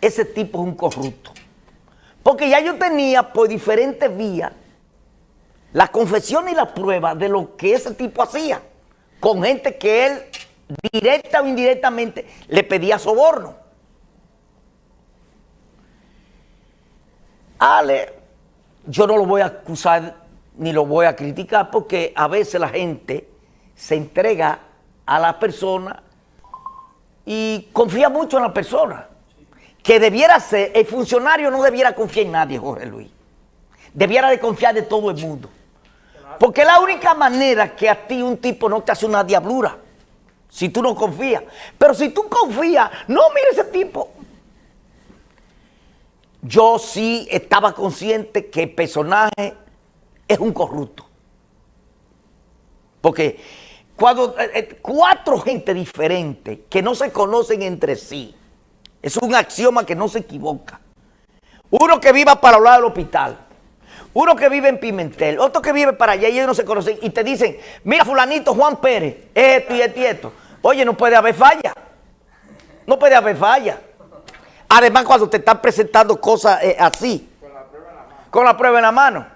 ese tipo es un corrupto. Porque ya yo tenía por diferentes vías la confesión y la prueba de lo que ese tipo hacía con gente que él directa o indirectamente le pedía soborno. Ale, yo no lo voy a acusar ni lo voy a criticar porque a veces la gente se entrega a la persona y confía mucho en la persona. Que debiera ser, el funcionario no debiera confiar en nadie, Jorge Luis. Debiera de confiar de todo el mundo. Porque es la única manera que a ti un tipo no te hace una diablura. Si tú no confías. Pero si tú confías, no, mire ese tipo. Yo sí estaba consciente que el personaje es un corrupto. Porque cuando eh, eh, cuatro gente diferentes que no se conocen entre sí, es un axioma que no se equivoca. Uno que viva para hablar del hospital, uno que vive en Pimentel, otro que vive para allá y ellos no se conocen y te dicen, mira fulanito Juan Pérez, esto y esto y esto. Oye, no puede haber falla. No puede haber falla. Además, cuando te están presentando cosas eh, así. Con la prueba en la mano. Con la prueba en la mano.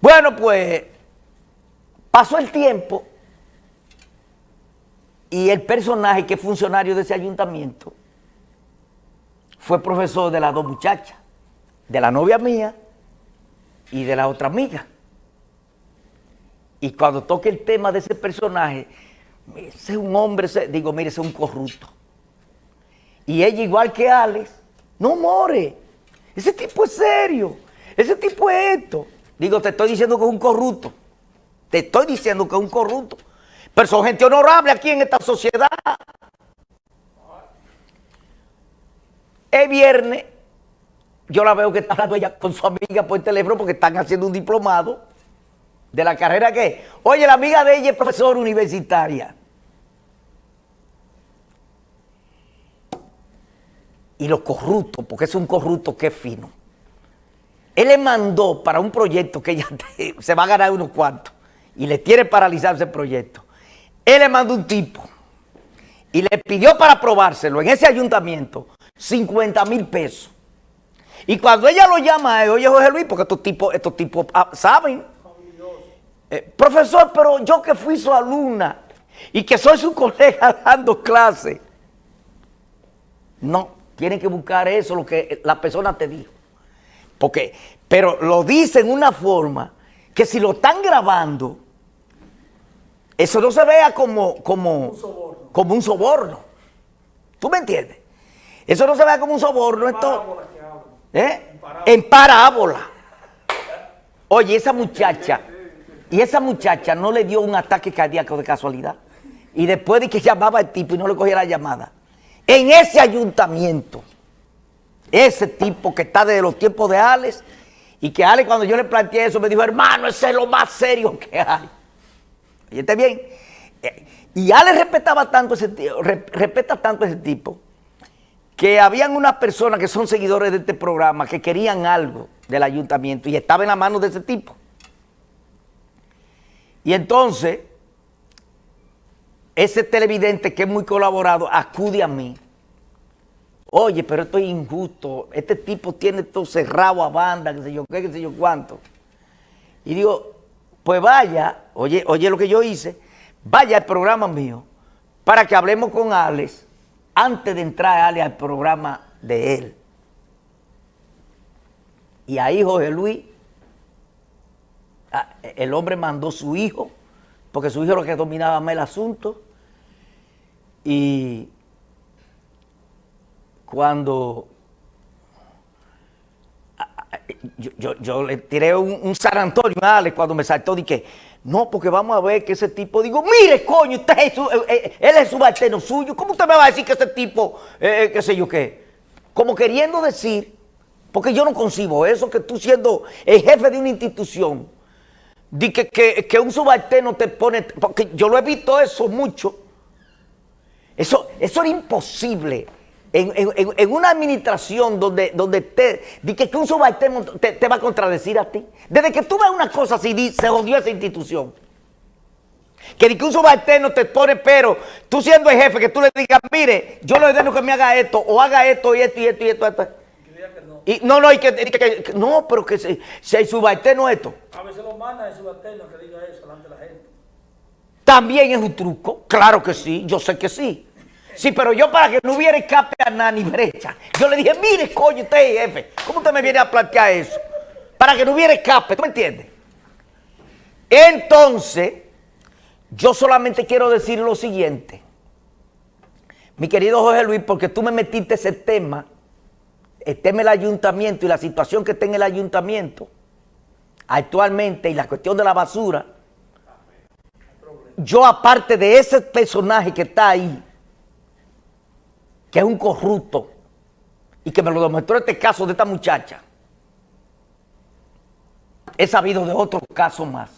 Bueno, pues pasó el tiempo y el personaje que es funcionario de ese ayuntamiento fue profesor de las dos muchachas, de la novia mía y de la otra amiga. Y cuando toque el tema de ese personaje, ese es un hombre, digo, mire, ese es un corrupto. Y ella, igual que Alex, no more. Ese tipo es serio. Ese tipo es esto. Digo, te estoy diciendo que es un corrupto. Te estoy diciendo que es un corrupto. Pero son gente honorable aquí en esta sociedad. El viernes, yo la veo que está hablando ella con su amiga por teléfono porque están haciendo un diplomado de la carrera que Oye, la amiga de ella es profesora universitaria. Y lo corrupto, porque es un corrupto que es fino. Él le mandó para un proyecto que ella se va a ganar unos cuantos y le tiene paralizar ese proyecto. Él le mandó un tipo y le pidió para aprobárselo en ese ayuntamiento 50 mil pesos. Y cuando ella lo llama oye José Luis, porque estos tipos, estos tipos ah, saben. Eh, profesor, pero yo que fui su alumna y que soy su colega dando clase. No, tienen que buscar eso, lo que la persona te dijo. Porque, pero lo dice en una forma que si lo están grabando, eso no se vea como, como, un como un soborno. ¿Tú me entiendes? Eso no se vea como un soborno. Esto, ¿eh? En parábola. Oye, esa muchacha, y esa muchacha no le dio un ataque cardíaco de casualidad. Y después de que llamaba al tipo y no le cogía la llamada. En ese ayuntamiento, ese tipo que está desde los tiempos de Alex, y que Alex cuando yo le planteé eso me dijo, hermano, ese es lo más serio que hay. Está bien. Eh, y Alex respetaba tanto ese respeta tanto ese tipo, que habían unas personas que son seguidores de este programa que querían algo del ayuntamiento y estaba en la mano de ese tipo. Y entonces, ese televidente que es muy colaborado acude a mí. Oye, pero esto es injusto. Este tipo tiene todo cerrado a banda, qué sé yo qué, qué sé yo cuánto. Y digo, pues vaya, oye, oye lo que yo hice, vaya al programa mío para que hablemos con Alex antes de entrar Alex al programa de él. Y ahí Jorge Luis, ah, el hombre mandó su hijo, porque su hijo era lo que dominaba más el asunto, y cuando yo, le tiré un, un, San Antonio a Alex cuando me saltó, dije, no, porque vamos a ver que ese tipo, digo, mire, coño, usted eh, eh, él es subalterno suyo, ¿cómo usted me va a decir que ese tipo, eh, qué sé yo qué? Como queriendo decir, porque yo no concibo eso, que tú siendo el jefe de una institución, di que, que, un subalterno te pone, porque yo lo he visto eso mucho, eso, eso era imposible en, una administración donde, donde te, que, un subalterno te, va a contradecir a ti. Desde que tú ves una cosa así, se jodió esa institución. Que un subalterno te pone pero, tú siendo el jefe, que tú le digas, mire, yo le ordeno que me haga esto, o haga esto y esto y esto y esto. esto. Y, no, no, y que, que, que, no, pero que si, si hay subalterno esto. A veces lo manda el subalterno que diga eso delante de la gente. También es un truco, claro que sí, yo sé que sí. Sí, pero yo para que no hubiera escape a nada ni brecha, yo le dije, mire, coño, usted jefe, ¿cómo usted me viene a plantear eso? Para que no hubiera escape, ¿tú me entiendes? Entonces, yo solamente quiero decir lo siguiente. Mi querido Jorge Luis, porque tú me metiste ese tema, el tema del ayuntamiento y la situación que está en el ayuntamiento actualmente y la cuestión de la basura, yo aparte de ese personaje que está ahí, que es un corrupto, y que me lo demostró este caso de esta muchacha, he sabido de otros casos más.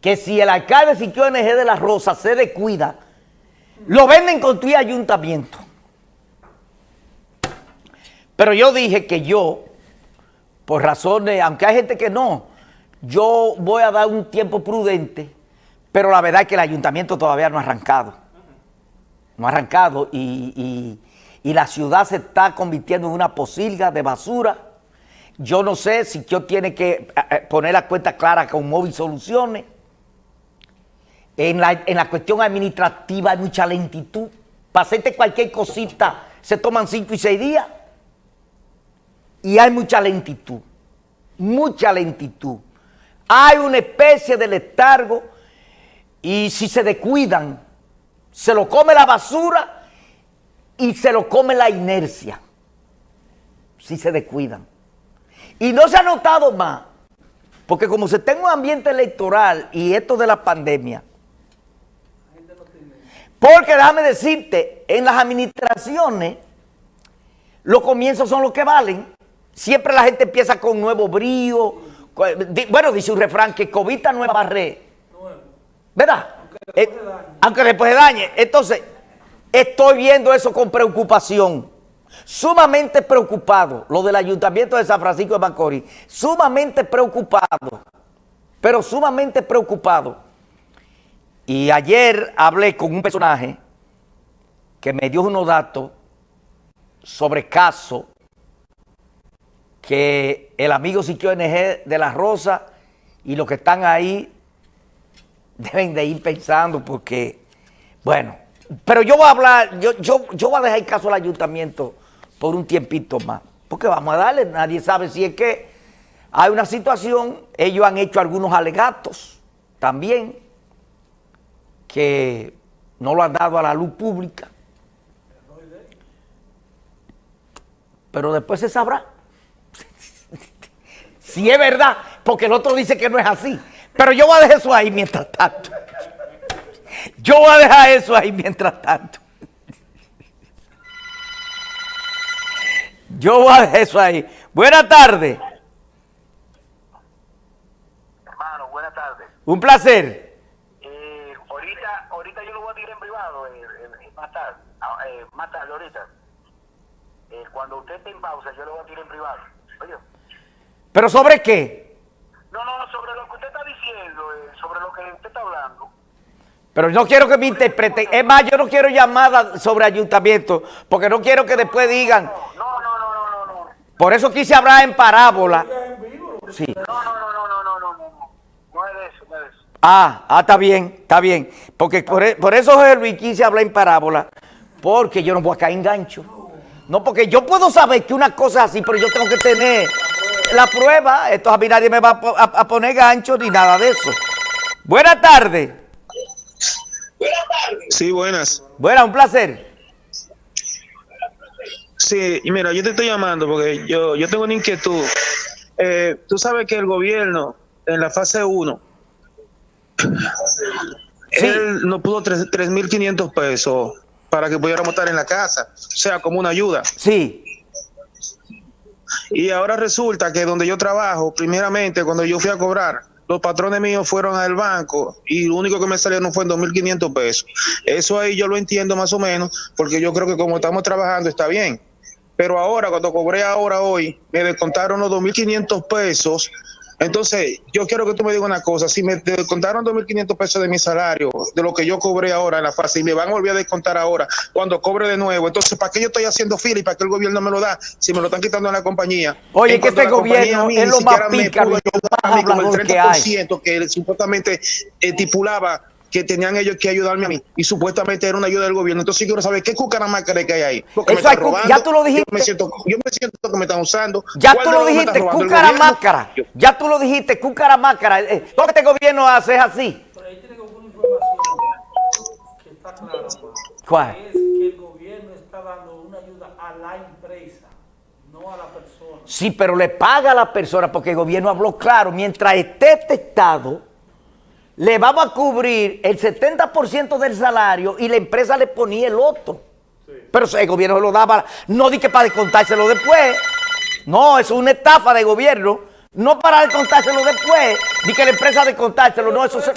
Que si el alcalde Siquio NG de la Rosa se descuida, lo venden con tu ayuntamiento. Pero yo dije que yo, por razones, aunque hay gente que no, yo voy a dar un tiempo prudente, pero la verdad es que el ayuntamiento todavía no ha arrancado. No ha arrancado y, y, la ciudad se está convirtiendo en una posilga de basura. Yo no sé si yo tiene que poner la cuenta clara con Móvil Soluciones. En la, en la cuestión administrativa hay mucha lentitud. Para hacerte cualquier cosita se toman cinco y seis días. Y hay mucha lentitud. Mucha lentitud. Hay una especie de letargo y si se descuidan, se lo come la basura y se lo come la inercia. Si se descuidan. Y no se ha notado más, porque como se está en un ambiente electoral y esto de la pandemia, porque déjame decirte, en las administraciones, los comienzos son los que valen. Siempre la gente empieza con nuevo brío. Bueno, dice un refrán que cobita nueva barré. ¿Verdad? Aunque después, de dañe. Entonces, estoy viendo eso con preocupación. Sumamente preocupado. Lo del ayuntamiento de San Francisco de Macorís. Sumamente preocupado. Pero sumamente preocupado. Y ayer hablé con un personaje que me dio unos datos sobre caso que el amigo Siquio NG de La Rosa y los que están ahí deben de ir pensando porque, bueno, pero yo voy a hablar, yo, yo, yo voy a dejar el caso al ayuntamiento por un tiempito más, porque vamos a darle, nadie sabe si es que hay una situación, ellos han hecho algunos alegatos también, que no lo han dado a la luz pública. Pero después se sabrá. si es verdad, porque el otro dice que no es así. Pero yo voy a dejar eso ahí mientras tanto. Yo voy a dejar eso ahí mientras tanto. Yo voy a dejar eso ahí. Buenas tardes. Hermano, buenas tardes. Un placer. más tarde ahorita. Eh, cuando usted esté en pausa, yo lo voy a tirar en privado. Oye. ¿Pero sobre qué? Sobre lo que usted está diciendo, eh, sobre lo que usted está hablando. Pero no quiero que me interpreten. Es más, yo no quiero llamadas sobre ayuntamiento, porque no quiero que después digan... No, no, no, no, no. no. Por eso quise hablar en parábola. Sí. No, no, no, no, no, no, no, no. No es eso, no es eso. Ah, ah, está bien, está bien. Porque por, por eso José Luis quise hablar en parábola, porque yo no voy a caer en gancho. No, porque yo puedo saber que una cosa es así, pero yo tengo que tener la prueba. Esto a mí nadie me va a, a poner gancho ni nada de eso. Buenas tardes. Buenas tardes. Sí, buenas. Buenas, un placer. Sí, y mira, yo te estoy llamando porque yo, yo tengo una inquietud. Eh, tú sabes que el gobierno en la fase 1, sí. él no pudo 3.500 pesos para que pudiéramos estar en la casa, o sea, como una ayuda. Sí. Y ahora resulta que donde yo trabajo, primeramente, cuando yo fui a cobrar, los patrones míos fueron al banco y lo único que me salieron fue en 2.500 pesos. Eso ahí yo lo entiendo más o menos, porque yo creo que como estamos trabajando está bien. Pero ahora, cuando cobré ahora hoy, me descontaron los 2.500 pesos Entonces, yo quiero que tú me digas una cosa. Si me descontaron 2.500 pesos de mi salario, de lo que yo cobré ahora en la fase, y me van a volver a descontar ahora cuando cobre de nuevo, entonces, ¿para qué yo estoy haciendo fila y para qué el gobierno me lo da si me lo están quitando en la compañía? Oye, En que este gobierno mí es lo más pícaro con el hablador que hay. 30% que supuestamente estipulaba que tenían ellos que ayudarme a mí y supuestamente era una ayuda del gobierno. Entonces yo quiero saber qué cucaramaca que hay ahí. Porque me Eso están robando, ya tú lo dijiste. Yo me siento, yo me siento que me están usando. Ya ¿Cuál tú lo dijiste, cucaramácara. Ya tú lo dijiste, cucaramácara. Eh, Todo lo que este gobierno hace es así. Pero ahí tiene que haber una información que está clara, Omar. ¿Cuál? Es que el gobierno está dando una ayuda a la empresa, no a la persona. Sí, pero le paga a la persona porque el gobierno habló claro. Mientras esté testado, le vamos a cubrir el 70% del salario y la empresa le ponía el otro. Pero el gobierno se lo daba, no di que para descontárselo después. No, eso es una estafa de gobierno. No para descontárselo después, ni que la empresa descontárselo. No, eso se-